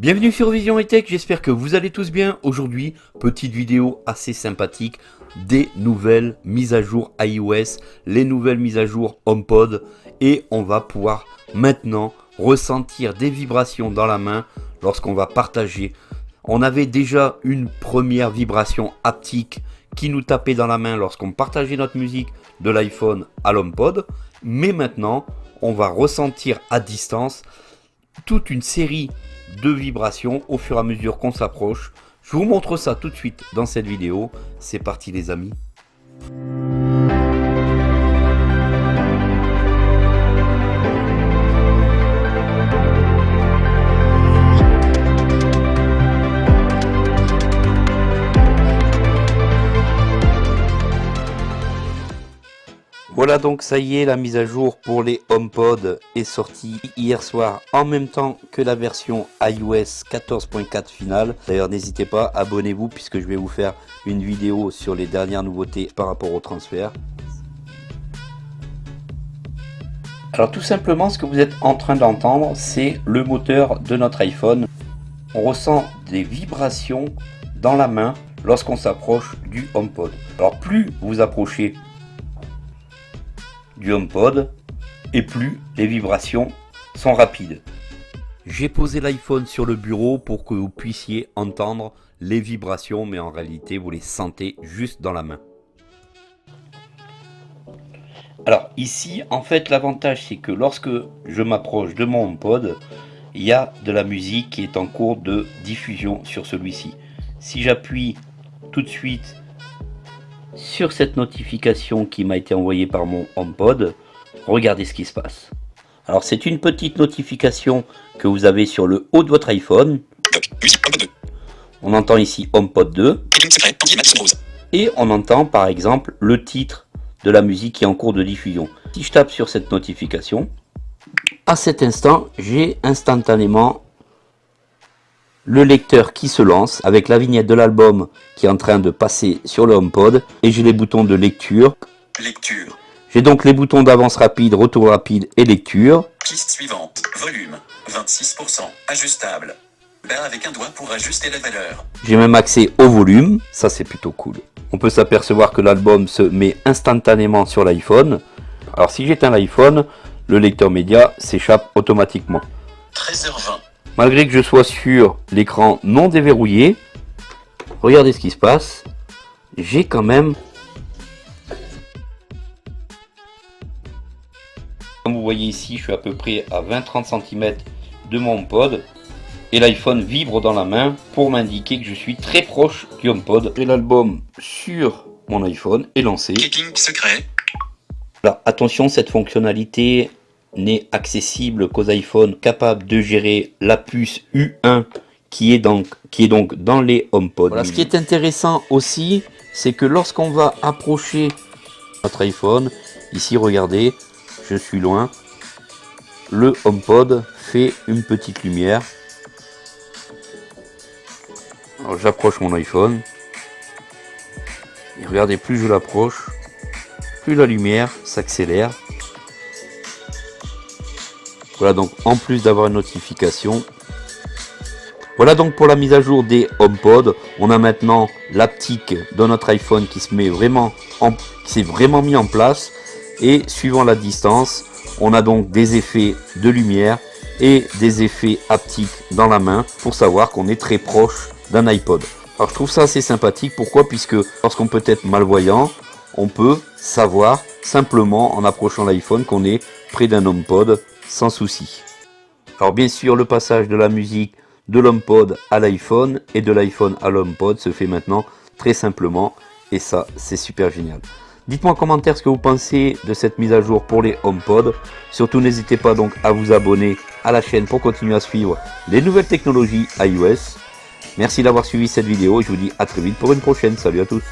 Bienvenue sur Vision et Tech, j'espère que vous allez tous bien. Aujourd'hui, petite vidéo assez sympathique des nouvelles mises à jour iOS, les nouvelles mises à jour HomePod et on va pouvoir maintenant ressentir des vibrations dans la main lorsqu'on va partager. On avait déjà une première vibration haptique qui nous tapait dans la main lorsqu'on partageait notre musique de l'iPhone à l'HomePod, mais maintenant on va ressentir à distance toute une série de vibrations au fur et à mesure qu'on s'approche. Je vous montre ça tout de suite dans cette vidéo. C'est parti les amis. Voilà donc ça y est, la mise à jour pour les HomePod est sortie hier soir en même temps que la version iOS 14.4 finale. D'ailleurs n'hésitez pas, abonnez-vous puisque je vais vous faire une vidéo sur les dernières nouveautés par rapport au transfert. Alors tout simplement ce que vous êtes en train d'entendre c'est le moteur de notre iPhone. On ressent des vibrations dans la main lorsqu'on s'approche du HomePod. Alors plus vous approchez du HomePod et plus les vibrations sont rapides. J'ai posé l'iPhone sur le bureau pour que vous puissiez entendre les vibrations, mais en réalité vous les sentez juste dans la main. Alors ici, en fait, l'avantage c'est que lorsque je m'approche de mon HomePod, il y a de la musique qui est en cours de diffusion sur celui-ci. Si j'appuie tout de suite sur cette notification qui m'a été envoyée par mon HomePod, regardez ce qui se passe. Alors c'est une petite notification que vous avez sur le haut de votre iPhone. On entend ici HomePod 2. Et on entend par exemple le titre de la musique qui est en cours de diffusion. Si je tape sur cette notification, à cet instant, j'ai instantanément le lecteur qui se lance avec la vignette de l'album qui est en train de passer sur le HomePod et j'ai les boutons de lecture. Lecture. J'ai donc les boutons d'avance rapide, retour rapide et lecture. Piste suivante. Volume. 26%. Ajustable. Avec un doigt pour ajuster la valeur. J'ai même accès au volume. Ça, c'est plutôt cool. On peut s'apercevoir que l'album se met instantanément sur l'iPhone. Alors, si j'éteins l'iPhone, le lecteur média s'échappe automatiquement. 13h20. Malgré que je sois sur l'écran non déverrouillé, regardez ce qui se passe. J'ai quand même... Comme vous voyez ici, je suis à peu près à 20-30 cm de mon pod. Et l'iPhone vibre dans la main pour m'indiquer que je suis très proche du HomePod. J'ai l'album sur mon iPhone est lancé. Keeping secret. Alors attention, cette fonctionnalité n'est accessible qu'aux iPhones capables de gérer la puce U1 qui est donc, qui est donc dans les HomePod. Ce qui est intéressant aussi, c'est que lorsqu'on va approcher notre iPhone, ici regardez, je suis loin, le HomePod fait une petite lumière. J'approche mon iPhone. Et regardez, plus je l'approche, plus la lumière s'accélère. Voilà donc en plus d'avoir une notification. Voilà donc pour la mise à jour des HomePod. On a maintenant l'aptique de notre iPhone qui s'est vraiment mis en place. Et suivant la distance, on a donc des effets de lumière et des effets haptiques dans la main pour savoir qu'on est très proche d'un iPod. Alors je trouve ça assez sympathique. Pourquoi? Puisque lorsqu'on peut être malvoyant, on peut savoir simplement en approchant l'iPhone qu'on est près d'un HomePod sans souci. Alors bien sûr, le passage de la musique de l'HomePod à l'iPhone et de l'iPhone à l'HomePod se fait maintenant très simplement et ça, c'est super génial. Dites-moi en commentaire ce que vous pensez de cette mise à jour pour les HomePod. Surtout, n'hésitez pas donc à vous abonner à la chaîne pour continuer à suivre les nouvelles technologies iOS. Merci d'avoir suivi cette vidéo et je vous dis à très vite pour une prochaine. Salut à tous